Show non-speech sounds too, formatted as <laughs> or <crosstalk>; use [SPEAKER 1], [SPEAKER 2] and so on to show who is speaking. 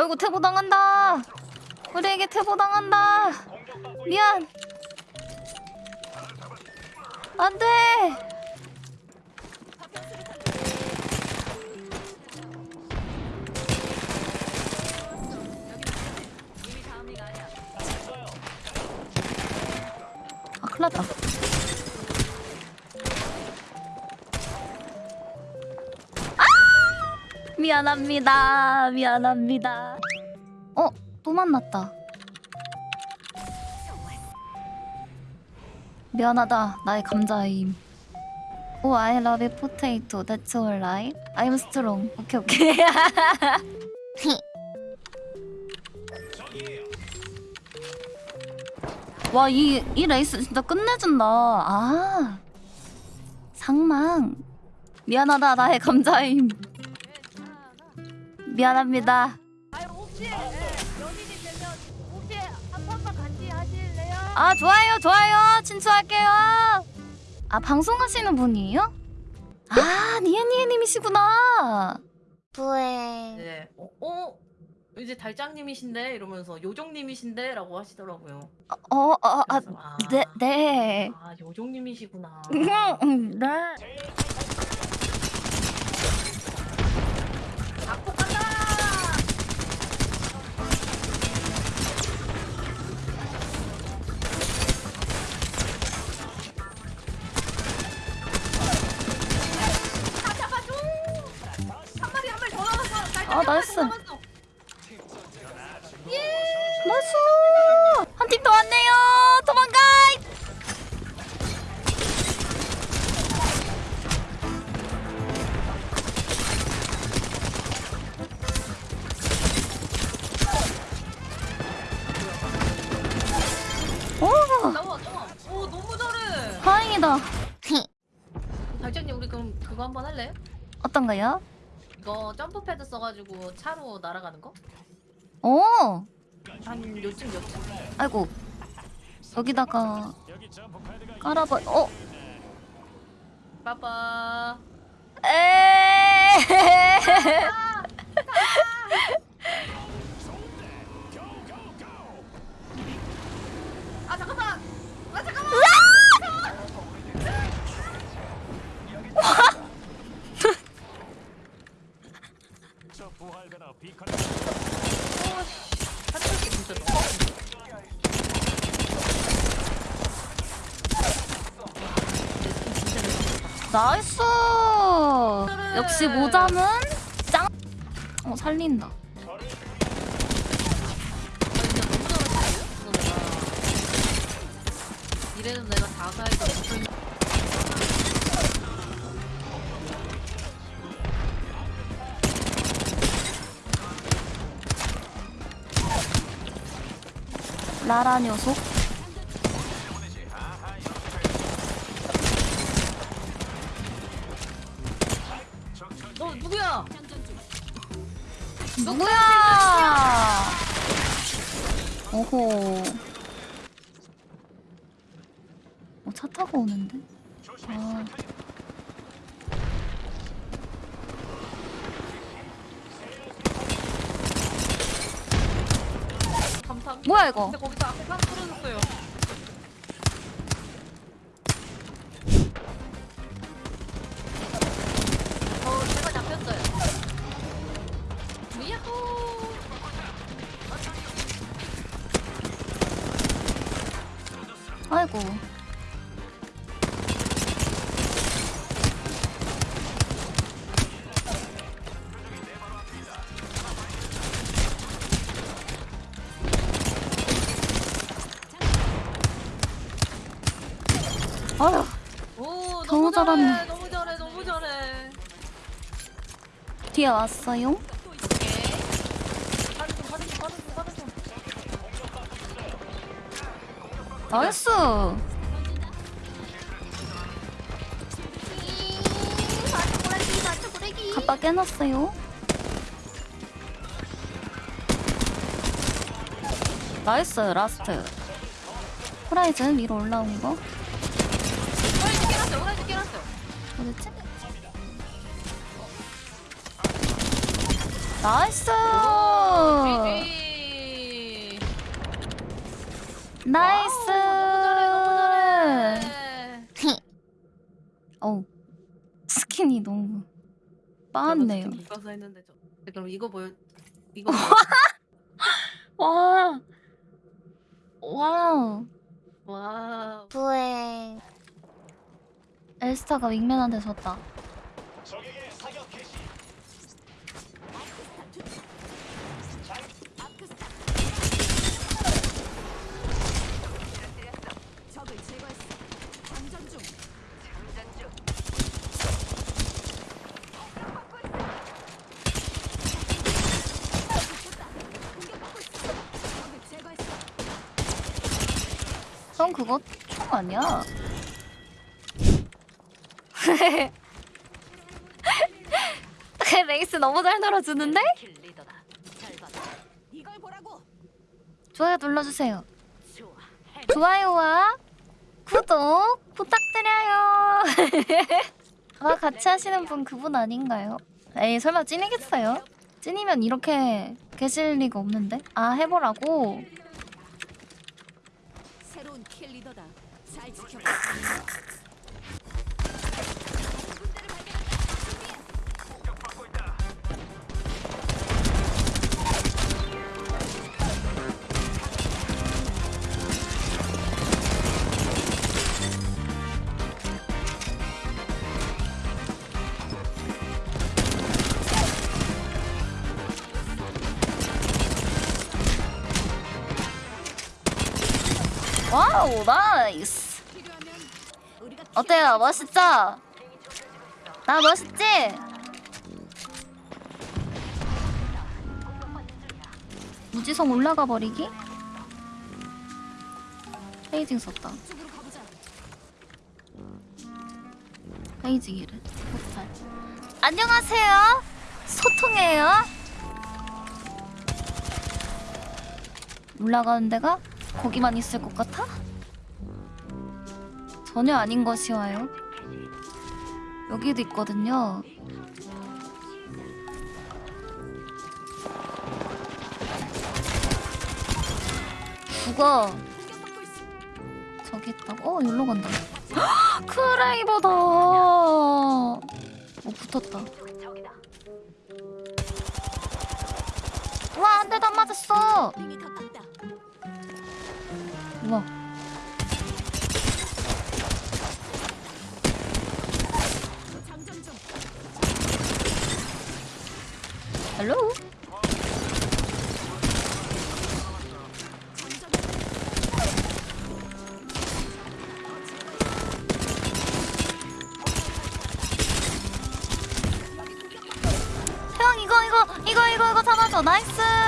[SPEAKER 1] 아이고 태보 당한다. 우리에게 태보 당한다. 미안. 안돼. 아 큰일났다. 미안합니다. 미안합니다. 어, 또 만났다. 미안하다. 나의 감자임. 오, I love potato. That's alright. I'm strong. 오케이, 오케이. <laughs> 와, 이, 이 레이스 진짜 끝내준다. 아. 상망. 미안하다. 나의 감자임. 미안합니다.
[SPEAKER 2] 아유 혹시 예, 연인이 되면 혹시 한 번만 같이 하실래요?
[SPEAKER 1] 아 좋아요 좋아요 친추할게요. 아 방송하시는 분이에요? 아 니에니에님이시구나. 부에.
[SPEAKER 3] 네. 어, 어? 이제 달장님이신데 이러면서 요정님이신데라고 하시더라고요.
[SPEAKER 1] 어 어아
[SPEAKER 3] 그래서, 아,
[SPEAKER 1] 네, 네.
[SPEAKER 3] 아 요정님이시구나.
[SPEAKER 1] 음, 네.
[SPEAKER 3] Nice. 한
[SPEAKER 1] 팀 더 왔네요. 도망가. 오,
[SPEAKER 3] 나와 나와. 오 너무 잘해.
[SPEAKER 1] 다행이다.
[SPEAKER 3] 달장님 우리 그럼 그거 한번 할래?
[SPEAKER 1] 어떤가요?
[SPEAKER 3] 이거 점프 패드 써가지고 차로 날아가는 거?
[SPEAKER 1] 오,
[SPEAKER 3] 한 요쯤 요쯤?
[SPEAKER 1] 아이고. 여기다가 깔아봐. 어,
[SPEAKER 3] 빠빠.
[SPEAKER 1] 에.
[SPEAKER 3] 아 잠깐만. 아 잠깐만. 한쪽이 진짜 너무
[SPEAKER 1] 나이스. 역시 모자는 짱. 어 살린다.
[SPEAKER 3] 이래도 내가 무슨
[SPEAKER 1] 라라 녀석.
[SPEAKER 3] 누구야?
[SPEAKER 1] 오호. 어, 차 타고 오는데? 아. 뭐야, 이거?
[SPEAKER 3] 근데 거기서 앞에 사람 떨어졌어요.
[SPEAKER 1] 아이고. 아휴,
[SPEAKER 3] 오, 너무.
[SPEAKER 1] 잘하네.
[SPEAKER 3] 너무 잘해. 너무 잘해.
[SPEAKER 1] 뒤에 왔어요? 나이스. 갑바 깨놨어요. Nice, last. 호라이즌 위로 올라온 거.
[SPEAKER 3] 호라이즌 깨놨어요. 호라이즌 깨놨어요.
[SPEAKER 1] 어딨지? Nice!
[SPEAKER 3] GG. Nice. Wow, 너무 잘해, 너무 잘해.
[SPEAKER 1] 어우 스킨이 너무 빠았네요.
[SPEAKER 3] 나도 스킨 가서 했는데 저. 네, 그럼 이거 보여. 이거.
[SPEAKER 1] 와. <laughs> 와우.
[SPEAKER 3] 와.
[SPEAKER 1] 부에 엘스타가 윙맨한테 졌다.
[SPEAKER 2] 적을 제거했어. 장전 중. 적을 제거했어.
[SPEAKER 1] 형 그거 총 아니야? <laughs> 레이스 너무 잘 놀아주는데? 좋아요 눌러주세요. 좋아요와 구독 부탁드려요. <laughs> 아 같이 하시는 분 그분 아닌가요? 에이 설마 찐이겠어요? 찐이면 이렇게 계실 리가 없는데? 아 해보라고?
[SPEAKER 2] 새로운 킬 리더다. 잘지
[SPEAKER 1] 어때요? 멋있죠? 나 멋있지? 무지성 올라가 버리기? 페이징 썼다. 페이징이를. 폭발. 안녕하세요. 소통해요. 올라가는 데가 거기만 있을 것 같아? 전혀 아닌 것이 와요. 여기도 있거든요. 죽어. 저기 있다고? 어, 여기로 간다. 크레이버다. 어, 붙었다. 와, 안 맞았어.
[SPEAKER 2] 링이 가깝다.
[SPEAKER 1] 우와. 헬로? 형, 이거, 이거, 이거, 이거, 이거 잡아줘. 나이스.